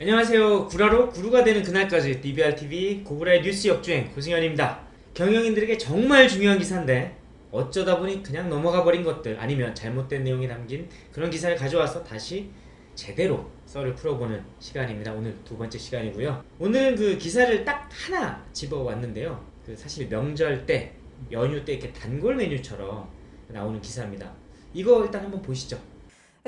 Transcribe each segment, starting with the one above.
안녕하세요. 구라로 구루가 되는 그날까지 DBRTV 고구라의 뉴스 역주행 고승현입니다. 경영인들에게 정말 중요한 기사인데 어쩌다 보니 그냥 넘어가 버린 것들 아니면 잘못된 내용이 담긴 그런 기사를 가져와서 다시 제대로 썰을 풀어보는 시간입니다. 오늘 두 번째 시간이고요. 오늘은 그 기사를 딱 하나 집어왔는데요. 그 사실 명절 때 연휴 때 이렇게 단골 메뉴처럼 나오는 기사입니다. 이거 일단 한번 보시죠.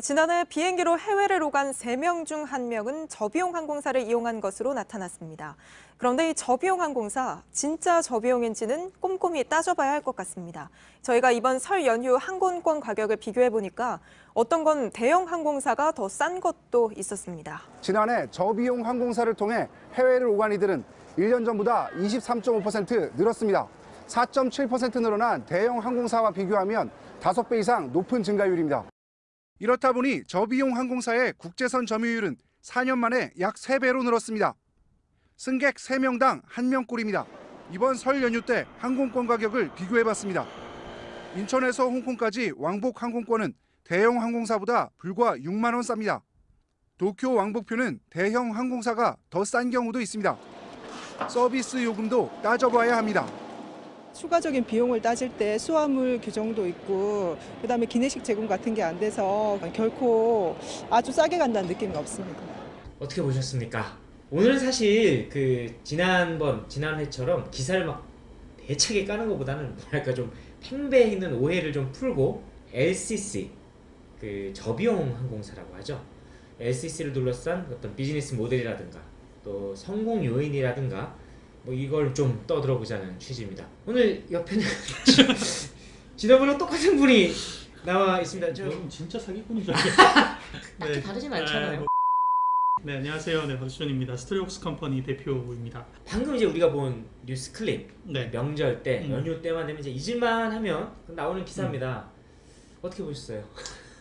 지난해 비행기로 해외를 오간 3명 중 1명은 저비용 항공사를 이용한 것으로 나타났습니다. 그런데 이 저비용 항공사, 진짜 저비용인지는 꼼꼼히 따져봐야 할 것 같습니다. 저희가 이번 설 연휴 항공권 가격을 비교해보니까 어떤 건 대형 항공사가 더 싼 것도 있었습니다. 지난해 저비용 항공사를 통해 해외를 오간 이들은 1년 전보다 23.5% 늘었습니다. 4.7% 늘어난 대형 항공사와 비교하면 5배 이상 높은 증가율입니다. 이렇다 보니 저비용 항공사의 국제선 점유율은 4년 만에 약 3배로 늘었습니다. 승객 3명당 1명꼴입니다. 이번 설 연휴 때 항공권 가격을 비교해봤습니다. 인천에서 홍콩까지 왕복 항공권은 대형 항공사보다 불과 6만 원 쌉니다. 도쿄 왕복표는 대형 항공사가 더 싼 경우도 있습니다. 서비스 요금도 따져봐야 합니다. 추가적인 비용을 따질 때 수화물 규정도 있고 그다음에 기내식 제공 같은 게 안 돼서 결코 아주 싸게 간다는 느낌이 없습니다. 어떻게 보셨습니까? 오늘은 사실 그 지난번 지난해처럼 기사를 막 대차게 까는 것보다는 뭐랄까 좀 팽배해 있는 오해를 좀 풀고 LCC 그 저비용 항공사라고 하죠. LCC를 둘러싼 어떤 비즈니스 모델이라든가 또 성공 요인이라든가 뭐 이걸 좀 떠들어 보자는 취지입니다. 오늘 옆에는 지난번랑 똑같은 분이 나와 있습니다. 저저 진짜 사기꾼인 줄 알겠어요. 딱히 다르진 않잖아요. 네, 뭐- 네, 안녕하세요. 네, 박수준입니다. 스토리웍스 컴퍼니 대표입니다. 방금 이제 우리가 본 뉴스 클립 네. 명절 때 음. 연휴 때만 되면 이제 잊을만 하면 나오는 기사입니다. 음. 어떻게 보셨어요?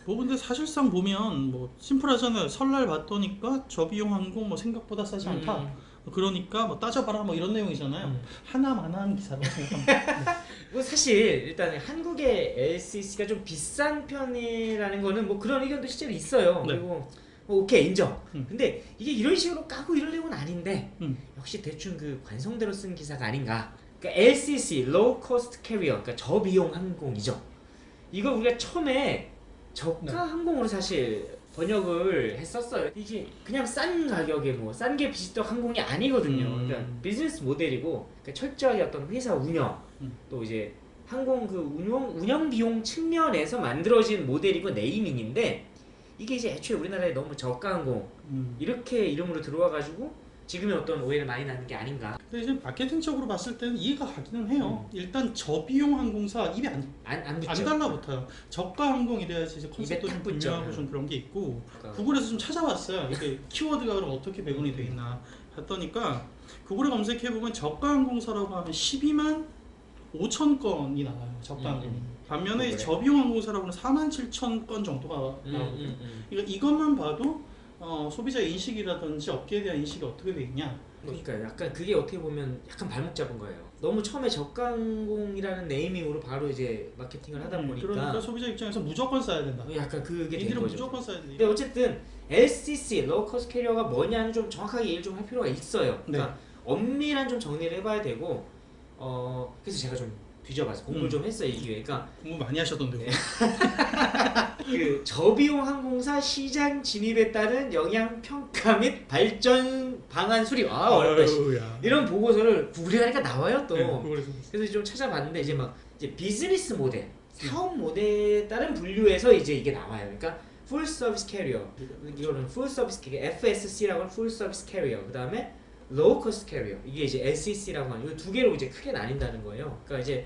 뭐 근데 사실상 보면 뭐 심플하잖아요. 설날 봤더니까 저비용 항공 뭐 생각보다 싸지 않다. 음. 그러니까 뭐 따져봐라 뭐 이런 내용이잖아요. 음. 하나 마나 한 기사라고 생각합니다. 뭐 사실 일단 한국의 LCC가 좀 비싼 편이라는 거는 뭐 그런 의견도 실제로 있어요. 네. 그리고 뭐 오케이 인정. 음. 근데 이게 이런 식으로 까고 이럴 내용은 아닌데 음. 역시 대충 그 관성대로 쓴 기사가 아닌가. 그러니까 LCC (Low Cost Carrier) 그러니까 저비용 항공이죠. 이거 우리가 처음에 저가 네. 항공으로 사실 번역을 했었어요. 이게 그냥 싼 가격에 뭐 싼 게 비지떡 항공이 아니거든요. 음. 그러니까 비즈니스 모델이고 그러니까 철저하게 어떤 회사 운영 음. 또 이제 항공 그 운영 운영 비용 측면에서 만들어진 모델이고 네이밍인데 이게 이제 애초에 우리나라에 너무 저가 항공 음. 이렇게 이름으로 들어와 가지고 지금의 어떤 오해를 많이 나는 게 아닌가 근데 이제 마케팅적으로 봤을 때는 이해가 가기는 해요. 음. 일단 저비용 항공사 입에 안, 안, 안 안. 달라붙어요. 저가 항공 이래야지 이제 컨셉도 좀. 분명하고 좀 그런 게 있고 그러니까 구글에서 좀 찾아봤어요. 이게 키워드가 그럼 어떻게 배분이 돼 있나 했더니까 구글에 검색해 보면 저가 항공사라고 하면 12만 5천 건이 나와요. 저가 음, 항공이. 음. 반면에 그래. 저비용 항공사라고는 4만 7천 건 정도가 음, 나오거든요. 음, 음. 그러니까 이것만 봐도 어, 소비자 인식이라든지 업계에 대한 인식이 어떻게 돼 있냐. 그러니까 약간 그게 어떻게 보면 약간 발목 잡은 거예요. 너무 처음에 저가항공이라는 네이밍으로 바로 이제 마케팅을 하다 보니까 그러니까 소비자 입장에서 무조건 써야 된다. 약간 그게 된 거죠. 무조건 써야 근데. 어쨌든 LCC (Low-Cost Carrier가 뭐냐는 좀 정확하게 얘기를 좀 할 필요가 있어요. 그러니까 네. 엄밀한 좀 정리를 해봐야 되고 어 그래서 제가 좀 뒤져봐서 공부를 음. 좀 했어요 이 기회에. 그러니까 공부 많이 하셨던데요. 네. 그 저비용 항공사 시장 진입에 따른 영향 평가 및 발전 방안 수립 아 어렵다. 이런 보고서를 구글에 가니까 나와요 또. 네, 그래서 좀 찾아봤는데 이제 막 이제 비즈니스 모델, 사업 모델에 따른 분류에서 이제 이게 나와요. 그러니까 full service carrier 이거는 full service carrier FSC라고 하는 full service carrier 그 다음에 low cost carrier 이게 이제 LCC라고 하는 이 두 개로 이제 크게 나뉜다는 거예요. 그러니까 이제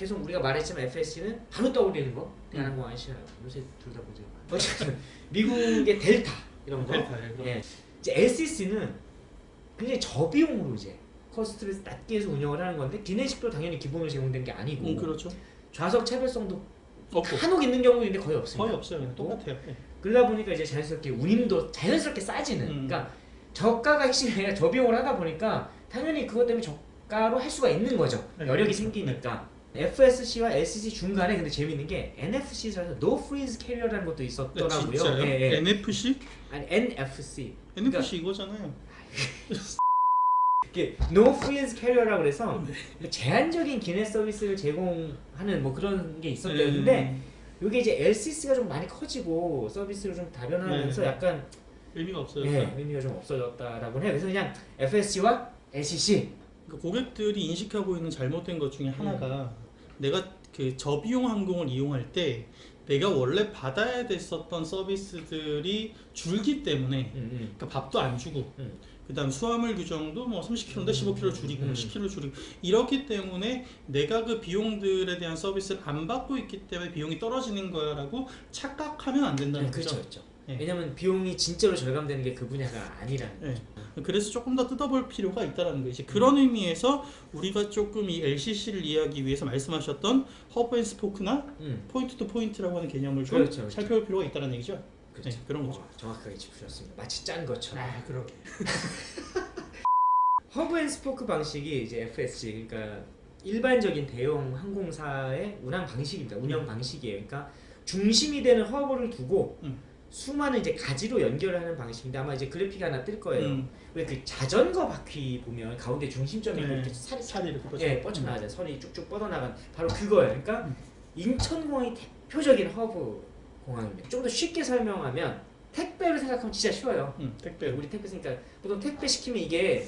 계속 우리가 말했지만 FSC는 바로 떠올리는 거 대한항공 아시아나요. 요새 둘 다 보죠. 어쨌든 미국의 델타 이런 거. 델타, 예. 이제 LCC는 굉장히 저비용으로 이제 cost를 낮게 해서 운영을 하는 건데 기내식도 당연히 기본으로 제공된 게 아니고 음, 그렇죠. 좌석 차별성도 없고 한옥 있는 경우도 있는데 거의 없습니다. 거의 없어요. 똑같아요. 예. 그러다 보니까 이제 자연스럽게 운임도 자연스럽게 싸지는. 음. 그러니까 저가가 핵심이 아니라 저비용을 하다 보니까 당연히 그것 때문에 저가로 할 수가 있는 거죠. 네. 여력이 생기니까. FSC와 LCC 중간에 근데 재밌는 게 NFC라서 No Freeze Carrier라는 것도 네, 있었더라고요. 진짜요? 예, 예. NFC? 아니 NFC. NFC 이거잖아요. 이게 No Freeze Carrier라고 그래서 네. 뭐 제한적인 기내 서비스를 제공하는 뭐 그런 게 있었대요. 음. 근데 이게 이제 LCC가 좀 많이 커지고 서비스를 좀 다변화하면서 네. 약간 의미가 없어요. 예, 의미가 좀 없어졌다라고 해요. 그래서 그냥 FSC와 LCC 그러니까 고객들이 인식하고 있는 잘못된 것 중에 하나가 음. 내가 그 저비용 항공을 이용할 때 내가 원래 받아야 됐었던 서비스들이 줄기 때문에 음, 음. 그러니까 밥도 안 주고 음. 그다음 수화물 규정도 뭐 30kg인데 15kg 줄이고 음. 10kg 줄이고 이렇기 때문에 내가 그 비용들에 대한 서비스를 안 받고 있기 때문에 비용이 떨어지는 거야라고 착각하면 안 된다는 네, 그렇죠, 거죠. 그렇죠. 예. 왜냐면 비용이 진짜로 절감되는 게 그 분야가 아니라는 예. 거죠. 그래서 조금 더 뜯어볼 필요가 있다는. 이제 그런 의미에서 우리가 조금 이 LCC를 이해하기 위해서 말씀하셨던 hub and spoke나 음, point to point라고 하는 개념을 좀 그렇죠, 그렇죠. 살펴볼 필요가 있다는 얘기죠. 그렇죠. 네, 그런 거죠. 어, 정확하게 짚으셨습니다. 마치 짠 것처럼. 아, 그러게. hub and spoke 방식이 이제 FSC 그러니까 일반적인 대형 항공사의 운항 방식입니다. 운영 방식이에요. 그러니까 중심이 되는 허브를 두고 음. 수많은 이제 가지로 연결하는 방식인데 아마 이제 그래픽 하나 뜰 거예요. 음, 왜그 자전거 바퀴 보면 가운데 중심점이 네. 이렇게 살이 살이 이렇게 뻗쳐. 예, 뻗쳐나가잖아요. 선이 쭉쭉 뻗어나간 바로 그거예요. 그러니까 음. 인천공항이 대표적인 허브 공항입니다. 좀 더 쉽게 설명하면 택배를 생각하면 진짜 쉬워요. 음, 택배. 우리 택배 쓰니까 보통 택배 시키면 이게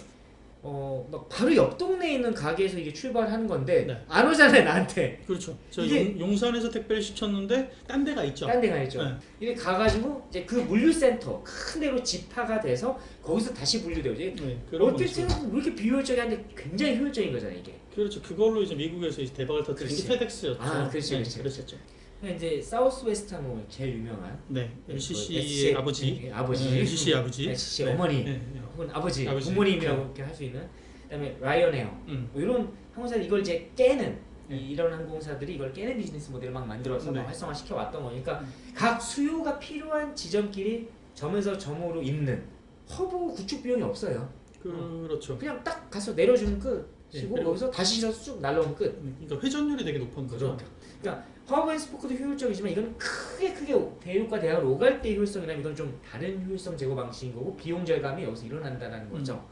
어 막 바로 옆 동네에 있는 가게에서 이게 출발하는 건데 네. 안 오잖아요 나한테 그렇죠. 저 이게- 용, 산에서 택배를 시켰는데 딴 데가 있죠. 딴 데가 있죠. 네. 이게 가가지고 이제 그 물류센터 큰 데로 집화가 돼서 거기서 다시 분류돼요. 이제 네, 어떻게. 생각하면 왜 이렇게 비효율적이한데 굉장히 효율적인 거잖아요 이게. 그렇죠. 그걸로 이제 미국에서 이제 대박을 터뜨린 게 그렇지. 페덱스였죠. 아, 그렇지, 네, 그렇지. 그랬었죠. 근데 이제 사우스 웨스트 항공 제일 유명한 네, 그 LCC의 SC 아버지, 네, 아버지 네, LCC 아버지, LCC 네, 어머니 네, 네. 혹은 아버지, 아버지. 부모님이라고 네. 이렇게 할 수 있는 그다음에 라이언에어 음, 뭐 이런 항공사들 이걸 이제 깨는 네. 이, 이런 항공사들이 이걸 깨는 비즈니스 모델을 막 만들어서 네. 막 활성화시켜 왔던 거니까 음. 각 수요가 필요한 지점끼리 점에서 점으로 있는 허브 구축 비용이 없어요. 그 렇죠. 그냥 딱 가서 내려주면 끝 네, 그리고- 여기서 다시 실어서 쭉 날라오면 끝. 네, 그러니까 회전율이 되게 높은 거죠. 그러니까, 그러니까 hub and spoke도 효율적이지만 이건 크게 크게 대륙과 대륙을 오갈 때 효율성이라면 이건 좀 다른 효율성 제고 방식인 거고 비용 절감이 여기서 일어난다는 거죠.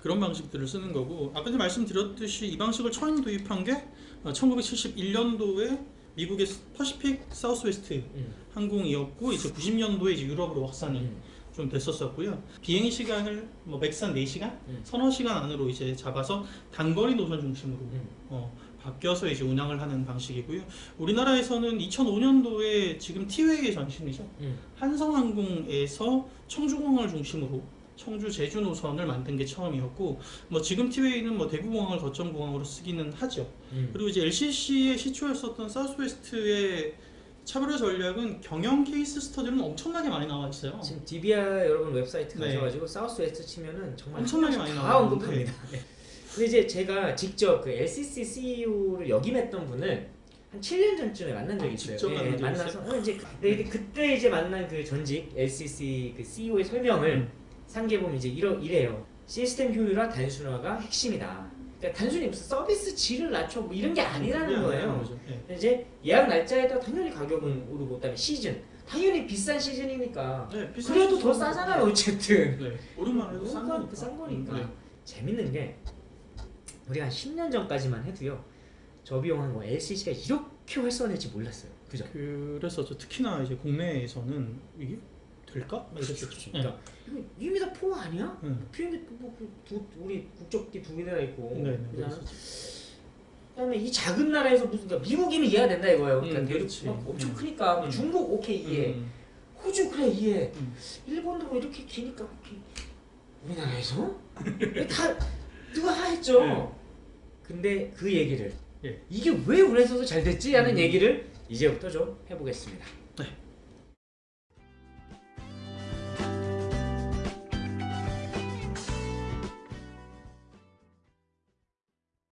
그런 방식들을 쓰는 거고 아까 전에 말씀드렸듯이 이 방식을 처음 도입한 게 1971년도에 미국의 퍼시픽 사우스웨스트 음. 항공이었고 이제 90년도에 이제 유럽으로 확산이 음. 좀 됐었었고요. 비행 시간을 뭐 맥산 4시간, 음. 서너 시간 안으로 이제 잡아서 단거리 노선 중심으로 음. 어, 바뀌어서 이제 운항을 하는 방식이고요. 우리나라에서는 2005년도에 지금 티웨이의 전신이죠. 음. 한성항공에서 청주공항을 중심으로 청주 제주 노선을 만든 게 처음이었고 뭐 지금 티웨이는 뭐 대구공항을 거점 공항으로 쓰기는 하죠. 음. 그리고 이제 LCC의 시초였었던 사우스웨스트의 차별화 전략은 경영 case study는 엄청나게 많이 나와 있어요. 지금 DBR 여러분 웹사이트 네. 가셔가지고 사우스 웨스트 치면은 정말 엄청나게 한 많이 다 나오는데. 언급합니다. 네. 근데 이제 제가 직접 그 LCC CEO를 역임했던 분을 한 7년 전쯤에 만난 적이 있어요. 직접 적이 만나서 어, 이제 그- 이게 그때 이제 만난 그 전직 LCC 그 CEO의 설명을 음. 상기해 보면 이제 이러, 이래요. 시스템 효율화 단순화가 핵심이다. 그러니까 단순히 무슨 서비스 질을 낮춰 뭐 이런 게 아니라는 그게 거예요. 예. 근데 이제 예약 날짜에 따라 당연히 가격은 오르고 그다음에 시즌 당연히 비싼 시즌이니까 네, 비싼 그래도 더 시즌은- 싸잖아요 어쨌든 네, 오랜만에 해도 싼 거니까. 싼 거니까 네. 재밌는 게 우리가 한 10년 전까지만 해도요 저비용한 거 LCC가 이렇게 활성화될지 몰랐어요 그죠? 그래서 저 특히나 이제 국내에서는 이게 될까? 네. 그러니까 이거 이미 다 포 아니야? 응. 비행기 뭐, 그 두, 우리 국적기 두 개나 있고 네, 네? 그랬었죠. 그다음에 이 작은 나라에서 무슨 그러니까 미국이면 이해가 된다 이거예요 그러니까 음, 대륙 그렇지. 막 엄청 음. 크니까 음. 중국 오케이 이해 음. 호주 그래 이해 음. 일본도 뭐 이렇게 기니까 오케이 우리나라에서 다 누가 하했죠 네. 근데 그 얘기를 예. 이게 왜 우리나라에서도 잘 됐지 하는 음. 얘기를 이제부터 좀 해보겠습니다 네.